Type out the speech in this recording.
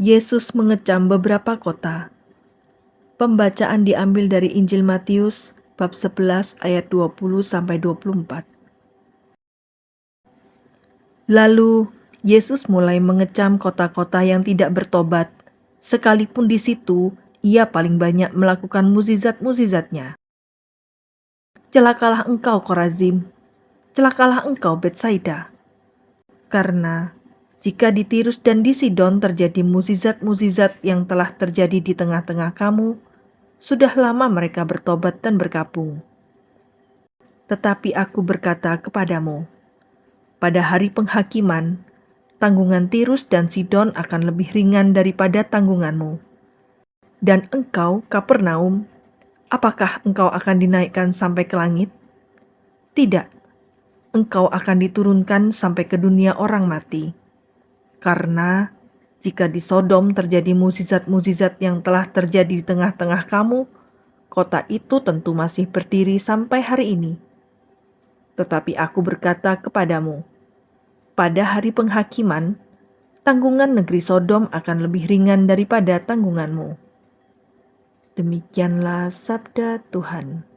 Yesus mengecam beberapa kota. Pembacaan diambil dari Injil Matius bab 11 ayat 20 sampai 24. Lalu Yesus mulai mengecam kota-kota yang tidak bertobat, sekalipun di situ ia paling banyak melakukan muzizat-muzizatnya. Celakalah engkau Korazim, celakalah engkau Betsaida. Karena jika di Tirus dan di Sidon terjadi muzizat-muzizat yang telah terjadi di tengah-tengah kamu, sudah lama mereka bertobat dan berkabung. Tetapi aku berkata kepadamu, pada hari penghakiman, tanggungan Tirus dan Sidon akan lebih ringan daripada tanggunganmu. Dan engkau, Kapernaum, apakah engkau akan dinaikkan sampai ke langit? Tidak, engkau akan diturunkan sampai ke dunia orang mati karena jika di Sodom terjadi mukjizat-mukjizat yang telah terjadi di tengah-tengah kamu, kota itu tentu masih berdiri sampai hari ini. Tetapi aku berkata kepadamu, pada hari penghakiman, tanggungan negeri Sodom akan lebih ringan daripada tanggunganmu. Demikianlah sabda Tuhan.